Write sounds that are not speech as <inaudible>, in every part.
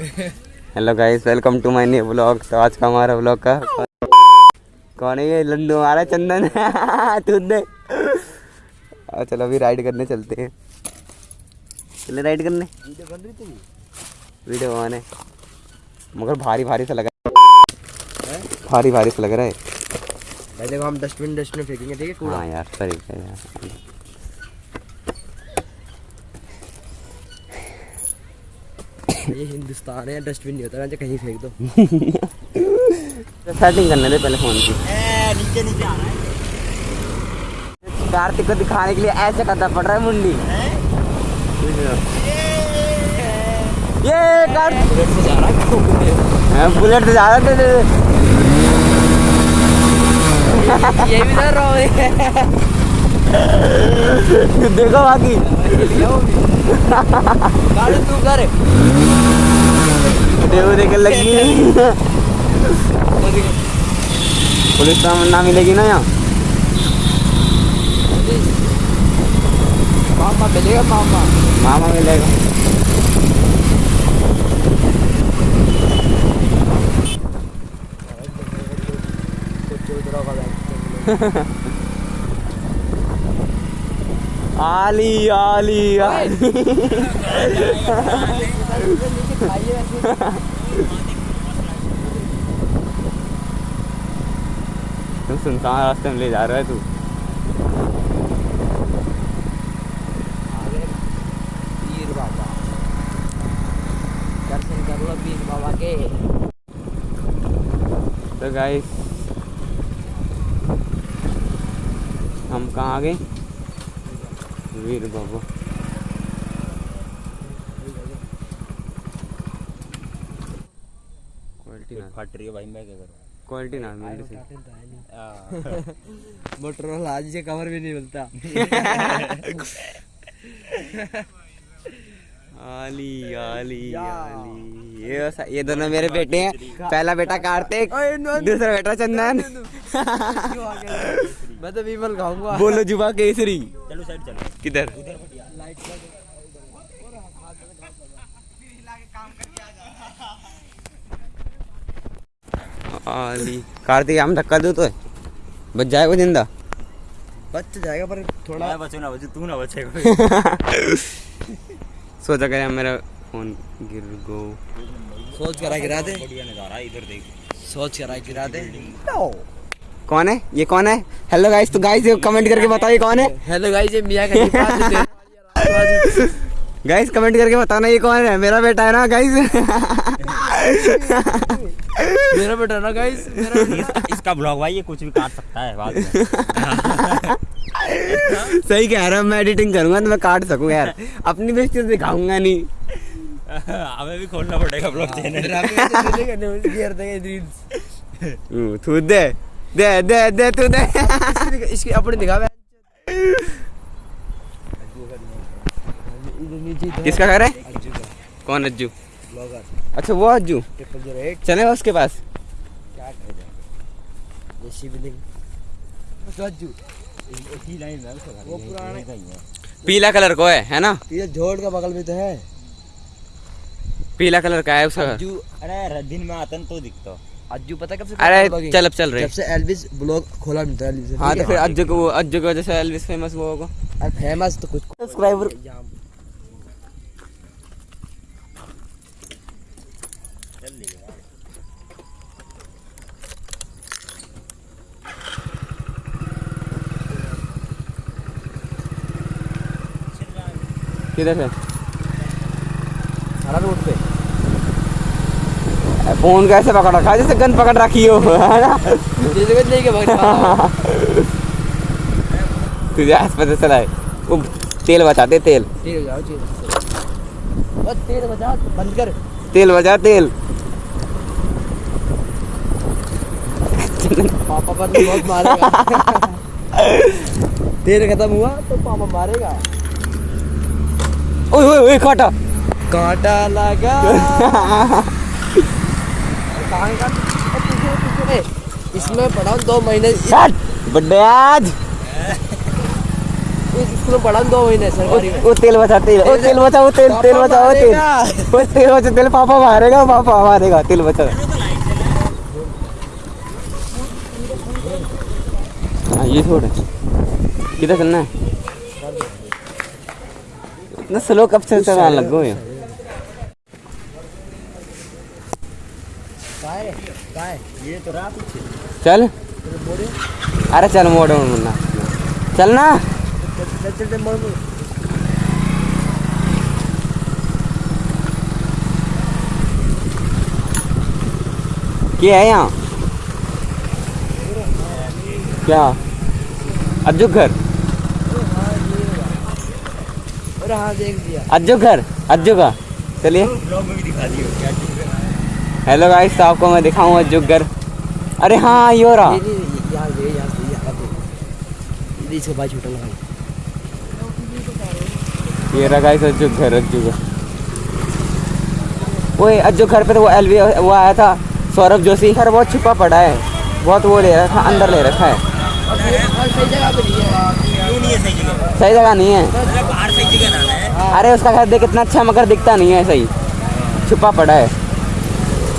Hello guys welcome to my new blog तो आज का हमारा ब्लॉग का कौन है ये? लड्डू हमारा चंदन। <laughs> तू दे और चलो अभी राइड करने चलते हैं। चले राइड करने? वीडियो बनाने। मगर भारी भारी सा लग रहा है। भारी भारी सा लग रहा है। देखो हम डस्टबिन डस्टबिन फेंकेंगे ठीक है हाँ यार सही है यार ये हिंदुस्तान है डस्टबिन नहीं होता ना कहीं फेंक दो। सेटिंग <laughs> करने दे पहले फ़ोन की। नीचे नीचे आ रहा है। कार्तिक को दिखाने के लिए ऐसे करना पड़ रहा है मुंडी ये कार्तिक बुलेट से जा रहा है हाँ, बुलेट से जा रहा था ये भी डर रहा है देखो बाकी। तू कर देखो देख लगी। पुलिस तो ना मिलेगी ना यहाँ। मामा मिलेगा मामा। मामा मिलेगा। <laughs> <laughs> आली आली आली। तुम सुनसान रास्ते में ले जा रहा है तू। तो गाइस हम कहाँ आ गए? वीर बाबा क्वालिटी ना फट रही है भाई मैं क्या करूँ? क्वालिटी ना मिल से। मोटरोला <laughs> आज से कवर भी नहीं मिलता। <laughs> आली आली आली। ये ये दोनों मेरे बेटे हैं। पहला बेटा कार्तिक दूसरा बेटा चंदन। <laughs> मैं तो विमल खाऊँगा। बोलो जुबा केसरी। चलो साइड चलो। किधर? कार्तिक हम धक्का दो तो। बच जाएगा ज़िंदा। बच जाएगा पर थोड़ा बचू ना बचू तू ना बचे कोई। <laughs> सोचा कर मेरा फ़ोन गिर गो। सोच करा गिरा दे। बढ़िया नज़ारा इधर देख। सोच करा गिरा दे। कौन है? ये कौन है? हेलो गाइस तो गाइस कमेंट करके बताओ ये कौन है? हेलो गाइस ये मियाँ का पास गाइस कमेंट करके बताना ये कौन है? मेरा बेटा है ना गाइस मेरा बेटा ना गाइस इसका, इसका ब्लॉग भाई ये कुछ भी काट सकता है बाद में। सही कह रहा हूँ मैं एडिटिंग करूँगा तो मैं काट सकूँ यार। अपनी बेइज्जती तो दिखाऊँगा नहीं। हमें भी खोलना पड़ेगा ब्लॉग चैनल। गिर देंगे रील्स हम्म, तू दे दे दे दे तू दे। इसकी अपनी दिखा किसका घर है? कौन अज्जू? अच्छा वो अज्जू। चले उसके पास। क्या कहेगा ये शिवलिंग गज्जू लाइन उसका वो पुराने पीला कलर को है है ना? ये झोड़ का बगल में तो है पीला कलर का है उसका घर। अरे दिन में आता तो दिखता। अज्जू पता कब से अरे चल अब चल रहे जब से एल्विस ब्लॉग खोला नहीं था एल्विस हाँ तो फिर अज्जू को अज्जू की वजह से एल्विस फ़ेमस वो होगा। फ़ेमस तो कुछ सब्सक्राइबर किधर है सारा रोड पे। फ़ोन कैसे पकड़ रखा है? जैसे गन पकड़ रखी हो है ना? तुझे आस पता चला है वो तेल बचाते तेल। तेल तेल बजा बंद कर। तेल बचा तेल। पापा पर बहुत मारेगा। तेल खत्म हुआ तो पापा मारेगा। ओए ओए ओए काटा। कांटा लगा। <laughs> इसमें दो महीने। पढ़ा दो महीने सरकारी वो तेल बचा तेल वो तेल बचा वो तेल तेल बचा वो तेल। वो तेल बचा तेल पापा मारेगा पापा मारेगा तेल बचा। हाँ ये छोड़। किधर चलना है? इतना स्लो कब से चलाने लग? गए काय काय ये तो रहा पीछे चल। अरे चल मोड़ मुन्ना। चल ना। क्या है यहाँ? क्या? अज्जू घर? अरे हाँ देख दिया अज्जू घर? अज्जू का चलिए। ब्लॉग में भी दिखा दियो क्या हेलो गाइस तो आपको मैं दिखाऊँ अज्जू घर अरे हाँ ये हो रहा ये रहा गाइस घर अज्जू घर ओए घर पे तो वो एलवी वो आया था सौरभ जोशी खैर बहुत छुपा पड़ा है। बहुत वो ले रखा अंदर ले रखा है। सही जगह नहीं है। अरे उसका घर देख कितना अच्छा मगर दिखता नहीं है सही। छुपा पड़ा है।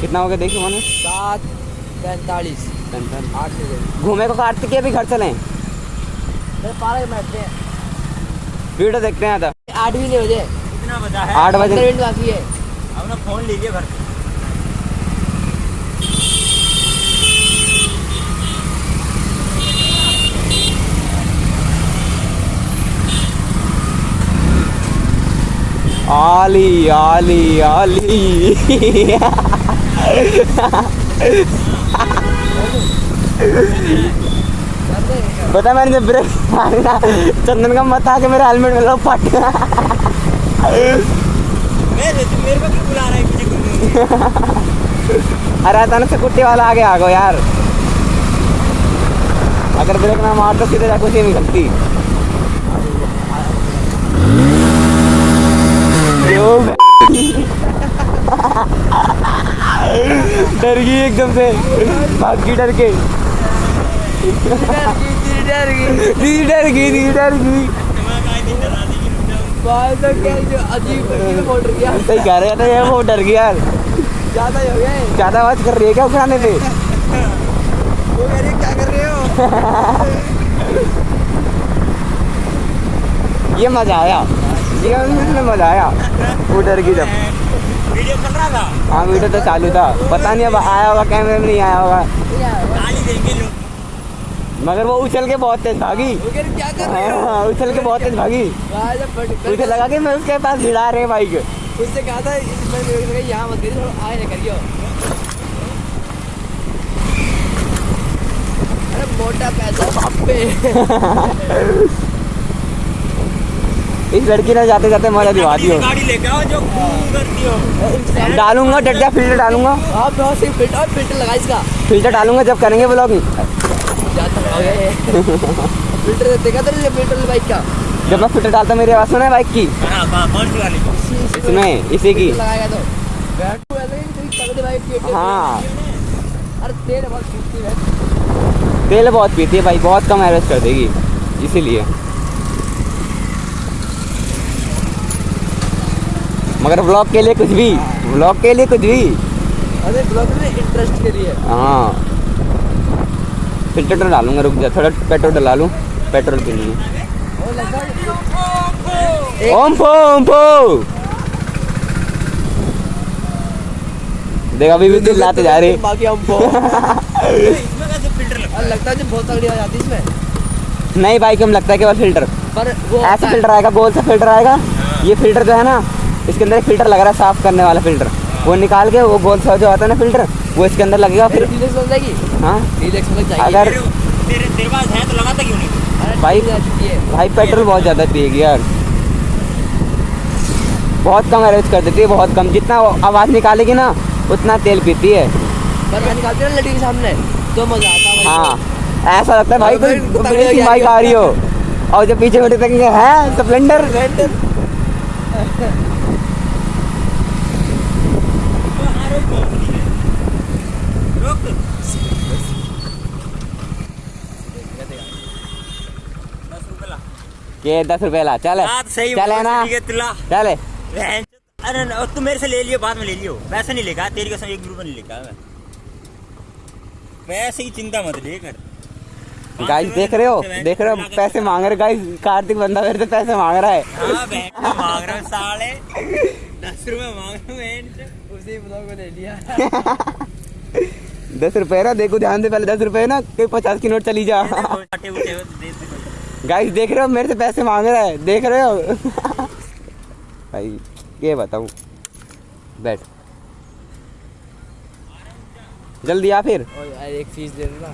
कितना हो गया देखिए मैंने। सात पैंतालीस। आठ घूमे को काटते के अभी घर चलें? हैं। वीडियो देखते हैं आता आठ भी नहीं बजे। कितना बजा है। आठ बजे। मिनट बाकी है। हमने फ़ोन ले लिया घर आली आली आली। <laughs> पता मैंने जब ब्रेक मारी ना चंदन का मत आके मेरा हेलमेट में लो फट। मेरे मेरे को क्यों बुला रहा पीछे घूमने अरे अचानक से कुट्टी वाला आगे आ गो यार। अगर ब्रेक ना मार तो सीधे जाके उसी निकलती यो, डर गई एकदम से। भाग गई डर के। डर गई डर गई। डरा गया सही कह रहे थे ये वो डर गया यार। ज़्यादा हो गया ज़्यादा आवाज़ कर रही है क्या उठाने पे? वो कह रही क्या कर रहे हो ये मज़ा आया। ये मज़ा आया। वो डर गई जब। वीडियो चल रहा था? हाँ वीडियो तो चालू था। पता नहीं अब आया होगा कैमरे में नहीं आया होगा। गाली देंगे लोग। मगर वो उछल के बहुत तेज भागी। वो कह रही, क्या कर रहे हो? हाँ उछल के बहुत तेज भागी। वहाँ मुझे लगा कि मैं उसके पास भिड़ा रहे बाइक उससे कहा था यहाँ मत आए करियो। अरे मोटा पैसा बाप पे <laughs> <laughs> इस लड़की ने जाते जाते मज़ा दिवा दी गाड़ी लेके आओ जो करती हो। डालूँगा डट फ़िल्टर डालूँगा। आप बहुत फ़िल्टर और फ़िल्टर लगा इसका। फ़िल्टर डालूँगा जब करेंगे ब्लॉगिंग हो ये। फ़िल्टर देखा था फ़िल्टर बाइक का। जब मैं फ़िल्टर डालता मेरी आवाज़ सुना है बाइक की? हाँ, वाली इसमें इसी की। तो। ही हाँ। अरे तेल बहुत खींचती है। तेल बहुत पीती है भाई बहुत कम एवरेज कर देगी इसीलिए। मगर ब्लॉग के लिए कुछ भी। ब्लॉग के लिए कुछ भी। अरे ब्लॉग में इंटरेस्ट के लिए। हाँ। फ़िल्टर तो डालूँगा रुक जा थोड़ा पेट्रोल डला लूँ। पेट्रोल पी लूँ। और लगता है एक- ओम फो ओम फो। देख अभी भी चिल्लाते जा रहे। बाकी हम को इसमें कैसे फ़िल्टर लगता है बहुत तगड़ी आ जाती है इसमें। नहीं बाइक में लगता है केवल फ़िल्टर पर वो ऐसा फ़िल्टर आएगा गोल सा फ़िल्टर आएगा? ये फ़िल्टर जो है ना इसके अंदर एक फ़िल्टर लग रहा है साफ़ करने वाला फ़िल्टर। वो निकाल के वो गोल सा जो आता है ना फ़िल्टर वो इसके अंदर लगेगा फिर हाँ अगर तेरे तेरे तेरे पास है तो लगाता क्यों नहीं? अरे बाइक- डीलक्स आ चुकी है। भाई पेट्रोल बहुत ज़्यादा पिएगी यार। बहुत कम एवरेज कर देती है बहुत कम। जितना आवाज़ निकालेगी ना उतना तेल पीती है। पर निकालती हूँ ना के सामने तो मज़ा आता है हाँ ऐसा लगता है भाई कोई बाइक आ रही हो? और जब पीछे बैठे देखेंगे है स्प्लेंडर। के दस रुपए ला चल। चल ना? चल अरे तू मेरे से ले लियो बाद में ले लियो। पैसे नहीं लेगा तेरी कसम एक रुपया नहीं लेगा मैं। पैसे की चिंता मत ले कर। गाइस देख रहे हो? देख रहे हो? पैसे मांग रहे गाइस कार्तिक बंदा मेरे से पैसे मांग रहा है। हाँ <laughs> मांग रहा साले। दस रुपए मांग रहा हूँ उसी ब्लॉग में ले लिया दस रुपए ना देखो ध्यान दे पहले दस रुपए ना कोई पचास की नोट चली जा। तो गाइस देख रहे हो, मेरे से पैसे मांग रहा है। देख रहे हो? <laughs> भाई, ये बताऊँ। बैठ। जल्दी आ फिर। एक फ़ीस दे देना